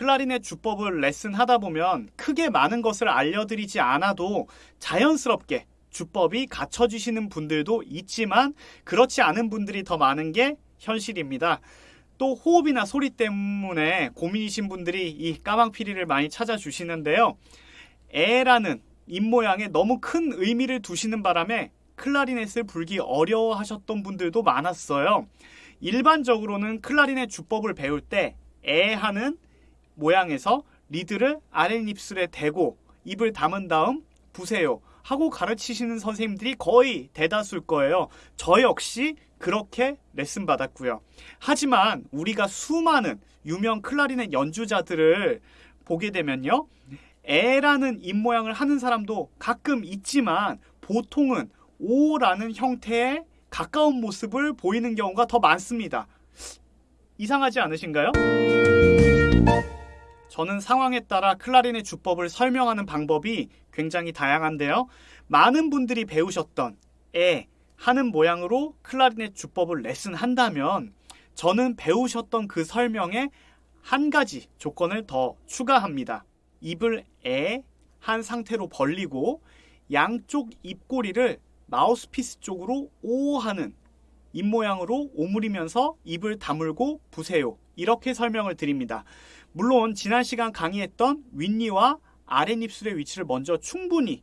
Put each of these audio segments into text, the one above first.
클라리넷 주법을 레슨 하다 보면 크게 많은 것을 알려드리지 않아도 자연스럽게 주법이 갖춰지시는 분들도 있지만 그렇지 않은 분들이 더 많은 게 현실입니다. 또 호흡이나 소리 때문에 고민이신 분들이 이 까망피리를 많이 찾아주시는데요. 에라는 입모양에 너무 큰 의미를 두시는 바람에 클라리넷을 불기 어려워하셨던 분들도 많았어요. 일반적으로는 클라리넷 주법을 배울 때 에 하는 모양에서 리드를 아랫입술에 대고 입을 담은 다음 부세요 하고 가르치시는 선생님들이 거의 대다수일 거예요. 저 역시 그렇게 레슨 받았고요. 하지만 우리가 수많은 유명 클라리넷 연주자들을 보게 되면요. 에라는 입모양을 하는 사람도 가끔 있지만 보통은 오라는 형태의 가까운 모습을 보이는 경우가 더 많습니다. 이상하지 않으신가요? 저는 상황에 따라 클라리넷 주법을 설명하는 방법이 굉장히 다양한데요. 많은 분들이 배우셨던 에 하는 모양으로 클라리넷 주법을 레슨한다면 저는 배우셨던 그 설명에 한 가지 조건을 더 추가합니다. 입을 에 한 상태로 벌리고 양쪽 입꼬리를 마우스피스 쪽으로 오 하는 입 모양으로 오므리면서 입을 다물고 부세요. 이렇게 설명을 드립니다. 물론 지난 시간 강의했던 윗니와 아랫입술의 위치를 먼저 충분히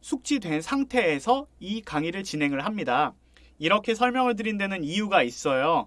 숙지된 상태에서 이 강의를 진행을 합니다. 이렇게 설명을 드린 데는 이유가 있어요.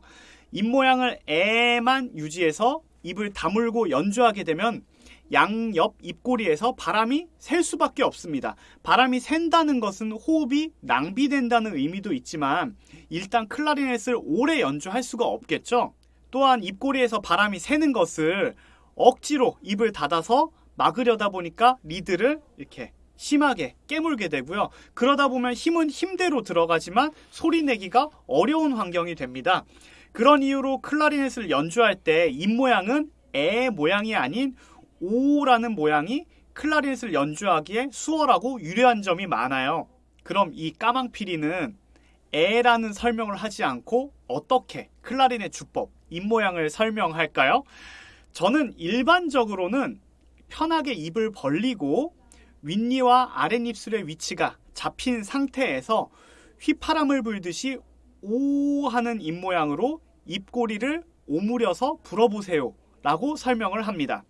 입모양을 에만 유지해서 입을 다물고 연주하게 되면 양옆 입꼬리에서 바람이 셀 수밖에 없습니다. 바람이 샌다는 것은 호흡이 낭비된다는 의미도 있지만 일단 클라리넷을 오래 연주할 수가 없겠죠. 또한 입꼬리에서 바람이 새는 것을 억지로 입을 닫아서 막으려다 보니까 리드를 이렇게 심하게 깨물게 되고요. 그러다 보면 힘은 힘대로 들어가지만 소리 내기가 어려운 환경이 됩니다. 그런 이유로 클라리넷을 연주할 때 입 모양은 에 모양이 아닌 오라는 모양이 클라리넷을 연주하기에 수월하고 유리한 점이 많아요. 그럼 이 까망피리는 에라는 설명을 하지 않고 어떻게 클라리넷 주법, 입 모양을 설명할까요? 저는 일반적으로는 편하게 입을 벌리고 윗니와 아랫입술의 위치가 잡힌 상태에서 휘파람을 불듯이 오 하는 입모양으로 입꼬리를 오므려서 불어보세요 라고 설명을 합니다.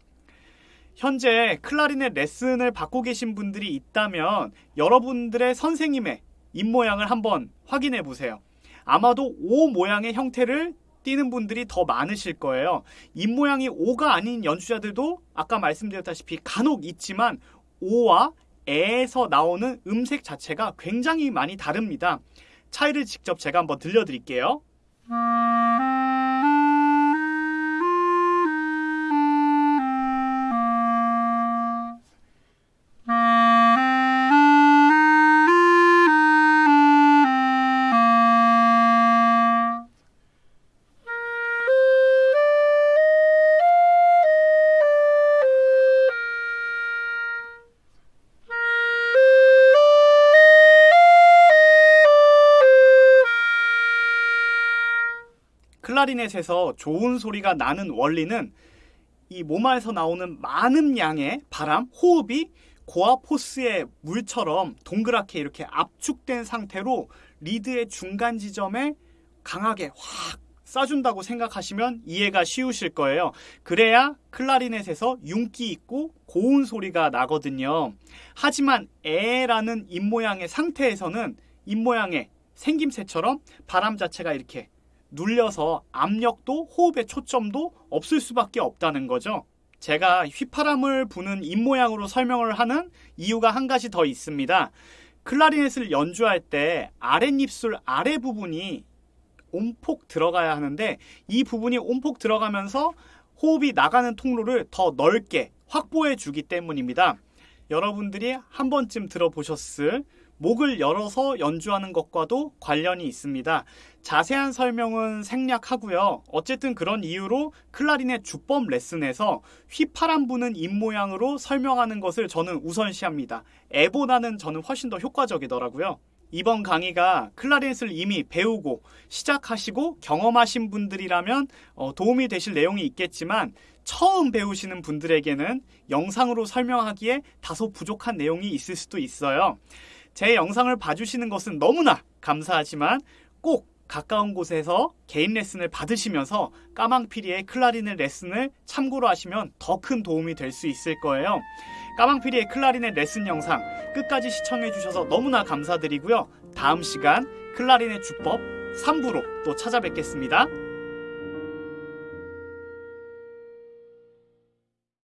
현재 클라리넷 레슨을 받고 계신 분들이 있다면 여러분들의 선생님의 입모양을 한번 확인해 보세요. 아마도 O 모양의 형태를 띄는 분들이 더 많으실 거예요. 입모양이 O가 아닌 연주자들도 아까 말씀드렸다시피 간혹 있지만 O와 에에서 나오는 음색 자체가 굉장히 많이 다릅니다. 차이를 직접 제가 한번 들려드릴게요. 클라리넷에서 좋은 소리가 나는 원리는 이 몸에서 나오는 많은 양의 바람, 호흡이 고압 호스의 물처럼 동그랗게 이렇게 압축된 상태로 리드의 중간 지점에 강하게 확 쏴준다고 생각하시면 이해가 쉬우실 거예요. 그래야 클라리넷에서 윤기 있고 고운 소리가 나거든요. 하지만 에라는 입모양의 상태에서는 입모양의 생김새처럼 바람 자체가 이렇게 눌려서 압력도 호흡의 초점도 없을 수밖에 없다는 거죠. 제가 휘파람을 부는 입모양으로 설명을 하는 이유가 한 가지 더 있습니다. 클라리넷을 연주할 때 아랫입술 아래 부분이 온폭 들어가야 하는데 이 부분이 온폭 들어가면서 호흡이 나가는 통로를 더 넓게 확보해 주기 때문입니다. 여러분들이 한 번쯤 들어보셨을 목을 열어서 연주하는 것과도 관련이 있습니다. 자세한 설명은 생략하고요. 어쨌든 그런 이유로 클라리넷 주법 레슨에서 휘파람 부는 입 모양으로 설명하는 것을 저는 우선시합니다. 애보다는 저는 훨씬 더 효과적이더라고요. 이번 강의가 클라리넷을 이미 배우고 시작하시고 경험하신 분들이라면 어, 도움이 되실 내용이 있겠지만 처음 배우시는 분들에게는 영상으로 설명하기에 다소 부족한 내용이 있을 수도 있어요. 제 영상을 봐주시는 것은 너무나 감사하지만 꼭 가까운 곳에서 개인 레슨을 받으시면서 까망피리의 클라리넷 레슨을 참고로 하시면 더 큰 도움이 될 수 있을 거예요. 까망피리의 클라리넷 레슨 영상 끝까지 시청해주셔서 너무나 감사드리고요. 다음 시간 클라리넷 주법 3부로 또 찾아뵙겠습니다.